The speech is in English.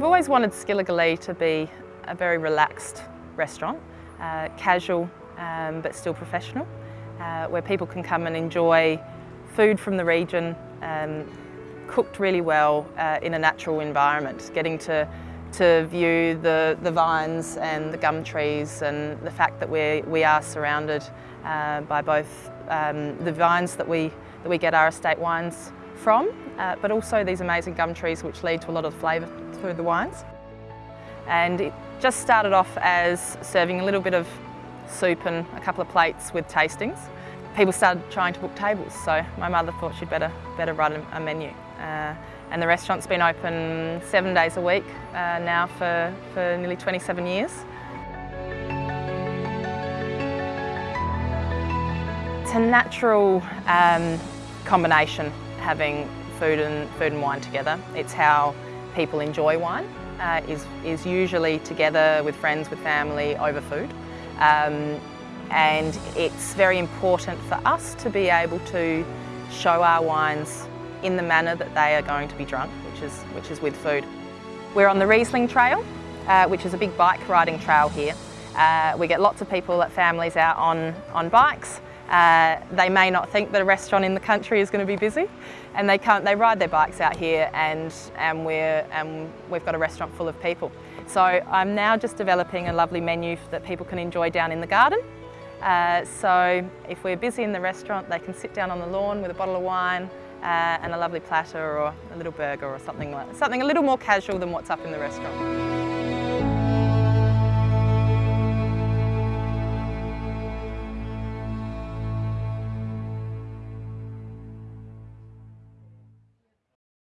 always wanted Skillogalee to be a very relaxed restaurant, uh, casual um, but still professional, uh, where people can come and enjoy food from the region, um, cooked really well uh, in a natural environment, getting to to view the, the vines and the gum trees and the fact that we we are surrounded uh, by both um, the vines that we, that we get our estate wines from, uh, but also these amazing gum trees which lead to a lot of flavour through the wines. And it just started off as serving a little bit of soup and a couple of plates with tastings. People started trying to book tables, so my mother thought she'd better, better run a menu. Uh, and the restaurant's been open seven days a week uh, now for, for nearly 27 years. It's a natural um, combination having food and, food and wine together. It's how people enjoy wine, uh, is, is usually together with friends, with family, over food. Um, and it's very important for us to be able to show our wines in the manner that they are going to be drunk, which is, which is with food. We're on the Riesling Trail, uh, which is a big bike riding trail here. Uh, we get lots of people, at families out on, on bikes. Uh, they may not think that a restaurant in the country is going to be busy and they can't, they ride their bikes out here and, and, we're, and we've got a restaurant full of people. So I'm now just developing a lovely menu that people can enjoy down in the garden. Uh, so if we're busy in the restaurant, they can sit down on the lawn with a bottle of wine, uh, and a lovely platter or a little burger or something like something a little more casual than what's up in the restaurant.